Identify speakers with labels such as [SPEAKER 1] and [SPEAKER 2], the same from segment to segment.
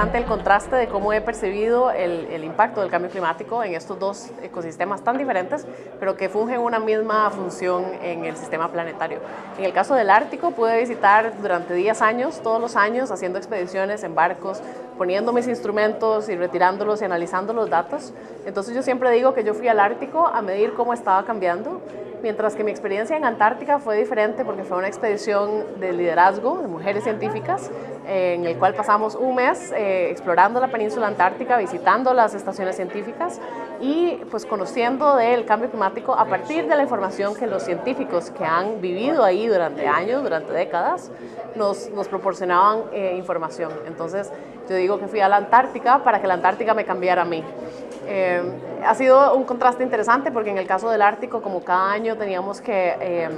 [SPEAKER 1] interesante el contraste de cómo he percibido el, el, impacto del cambio climático en estos dos ecosistemas tan diferentes, pero que fungen una misma función en el sistema planetario. En el caso del Ártico, pude visitar durante 10 años, todos los años, haciendo expediciones en barcos, poniendo mis instrumentos y retirándolos y analizando los datos. Entonces yo siempre digo que yo fui al Ártico a medir cómo estaba cambiando mientras que mi experiencia en Antártica fue diferente porque fue una expedición de liderazgo de mujeres científicas en el cual pasamos un mes eh, explorando la península antártica, visitando las estaciones científicas y pues conociendo del cambio climático a partir de la información que los científicos que han vivido ahí durante años, durante décadas, nos, proporcionaban eh, información. Entonces yo digo que fui a la Antártica para que la Antártica me cambiara a mí. Eh, ha sido un contraste interesante porque en el caso del Ártico, como cada año teníamos que eh,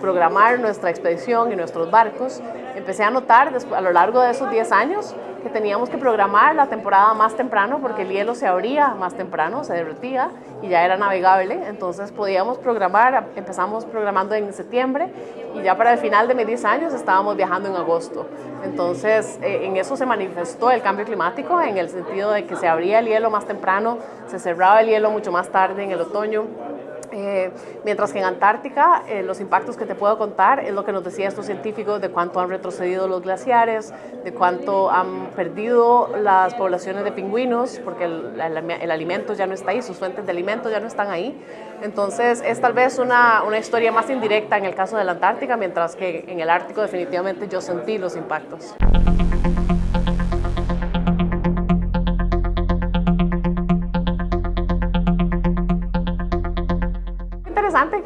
[SPEAKER 1] programar nuestra expedición y nuestros barcos, empecé a notar a lo largo de esos 10 años que teníamos que programar la temporada más temprano porque el hielo se abría más temprano, se derretía y ya era navegable, entonces podíamos programar, empezamos programando en septiembre y ya para el final de mis 10 años estábamos viajando en agosto. Entonces eh, en eso se manifestó el cambio climático en el sentido de que se abría el hielo más temprano, se cerraba el hielo mucho más tarde en el otoño eh, mientras que en Antártica eh, los impactos que te puedo contar es lo que nos decían estos científicos de cuánto han retrocedido los glaciares, de cuánto han perdido las poblaciones de pingüinos, porque el, el, alimento ya no está ahí, sus fuentes de alimento ya no están ahí. Entonces es tal vez una, una historia más indirecta en el caso de la Antártica, mientras que en el Ártico definitivamente yo sentí los impactos.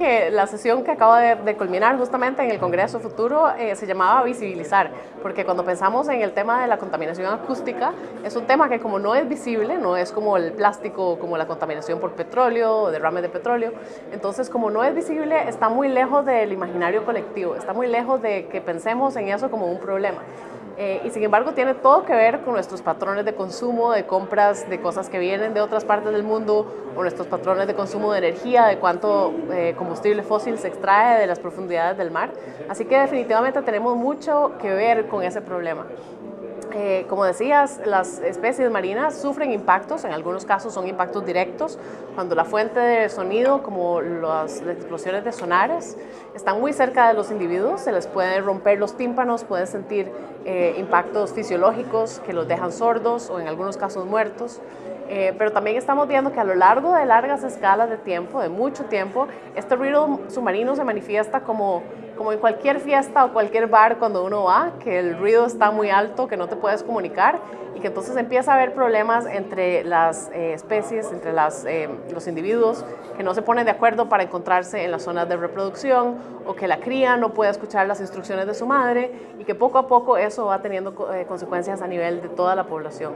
[SPEAKER 1] Que la sesión que acaba de, culminar justamente en el Congreso Futuro eh, se llamaba visibilizar, porque cuando pensamos en el tema de la contaminación acústica, es un tema que como no es visible, no es como el plástico, como la contaminación por petróleo derrames de petróleo, entonces como no es visible, está muy lejos del imaginario colectivo, está muy lejos de que pensemos en eso como un problema. Eh, y sin embargo tiene todo que ver con nuestros patrones de consumo, de compras de cosas que vienen de otras partes del mundo, o nuestros patrones de consumo de energía, de cuánto eh, combustible fósil se extrae de las profundidades del mar. Así que definitivamente tenemos mucho que ver con ese problema. Eh, como decías, las especies marinas sufren impactos, en algunos casos son impactos directos, cuando la fuente de sonido, como las, explosiones de sonares, están muy cerca de los individuos, se les pueden romper los tímpanos, pueden sentir eh, impactos fisiológicos que los dejan sordos o en algunos casos muertos. Eh, pero también estamos viendo que a lo largo de largas escalas de tiempo, de mucho tiempo, este ruido submarino se manifiesta como como en cualquier fiesta o cualquier bar cuando uno va, que el ruido está muy alto, que no te puedes comunicar y que entonces empieza a haber problemas entre las eh, especies, entre las, los individuos que no se ponen de acuerdo para encontrarse en las zonas de reproducción o que la cría no puede escuchar las instrucciones de su madre y que poco a poco eso va teniendo eh, consecuencias a nivel de toda la población.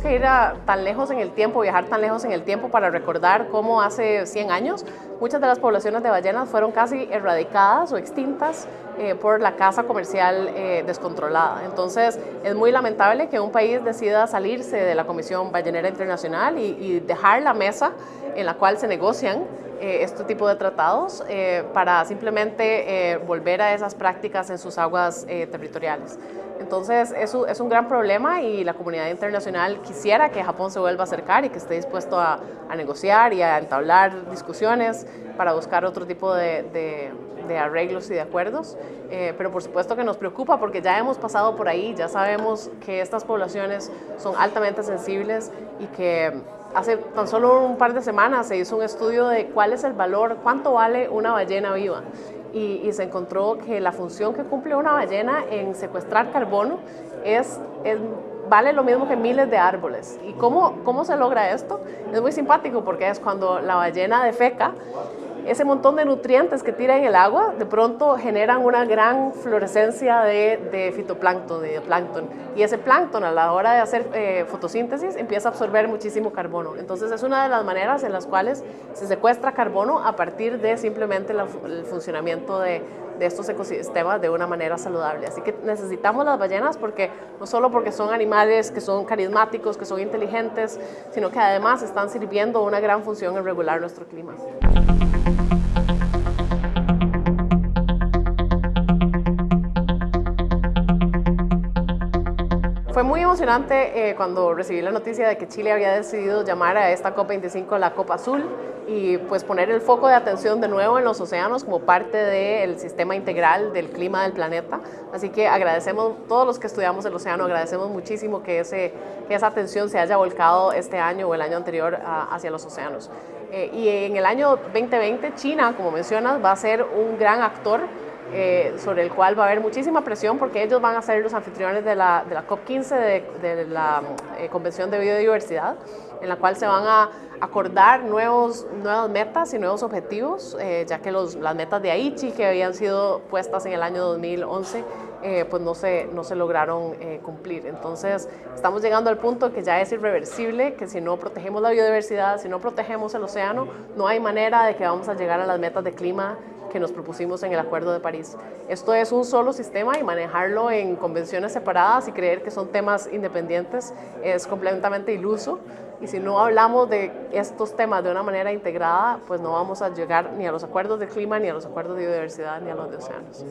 [SPEAKER 1] Que ir tan lejos en el tiempo, viajar tan lejos en el tiempo para recordar cómo hace 100 años muchas de las poblaciones de ballenas fueron casi erradicadas o extintas eh, por la caza comercial eh, descontrolada. Entonces es muy lamentable que un país decida salirse de la Comisión Ballenera Internacional y dejar la mesa en la cual se negocian eh, este tipo de tratados eh, para simplemente eh, volver a esas prácticas en sus aguas territoriales. Entonces, eso es un gran problema y la comunidad internacional quisiera que Japón se vuelva a acercar y que esté dispuesto a, negociar y a entablar discusiones para buscar otro tipo de, de, arreglos y de acuerdos, pero por supuesto que nos preocupa porque ya hemos pasado por ahí, ya sabemos que estas poblaciones son altamente sensibles y que Hace tan solo un par de semanas se hizo un estudio de cuál es el valor, cuánto vale una ballena viva. Y, se encontró que la función que cumple una ballena en secuestrar carbono es, vale lo mismo que miles de árboles. ¿Y cómo, cómo se logra esto? Es muy simpático porque es cuando la ballena defeca, ese montón de nutrientes que tira en el agua, de pronto generan una gran florescencia de, fitoplancton, de plancton. Y ese plancton a la hora de hacer eh, fotosíntesis empieza a absorber muchísimo carbono. Entonces es una de las maneras en las cuales se secuestra carbono a partir de simplemente el funcionamiento de, de estos ecosistemas de una manera saludable. Así que necesitamos las ballenas porque no solo porque son animales que son carismáticos, que son inteligentes, sino que además están sirviendo una gran función en regular nuestro clima. Fue muy emocionante eh, cuando recibí la noticia de que Chile había decidido llamar a esta COP25 la Copa Azul y pues poner el foco de atención de nuevo en los océanos como parte del sistema integral del clima del planeta. Así que agradecemos, todos los que estudiamos el océano, agradecemos muchísimo que, ese, que esa atención se haya volcado este año o el año anterior hacia los océanos. Eh, y en el año 2020 China, como mencionas, va a ser un gran actor eh, sobre el cual va a haber muchísima presión porque ellos van a ser los anfitriones de la, de la COP15, de, la eh, Convención de Biodiversidad, en la cual se van a acordar nuevos, nuevas metas y nuevos objetivos, eh, ya que las metas de Aichi que habían sido puestas en el año 2011 pues no se, no se lograron cumplir. Entonces estamos llegando al punto que ya es irreversible, que si no protegemos la biodiversidad, si no protegemos el océano, no hay manera de que vamos a llegar a las metas de clima que nos propusimos en el Acuerdo de París. Esto es un solo sistema y manejarlo en convenciones separadas y creer que son temas independientes es completamente iluso. Y si no hablamos de estos temas de una manera integrada, pues no vamos a llegar ni a los acuerdos de clima, ni a los acuerdos de biodiversidad, ni a los de océanos.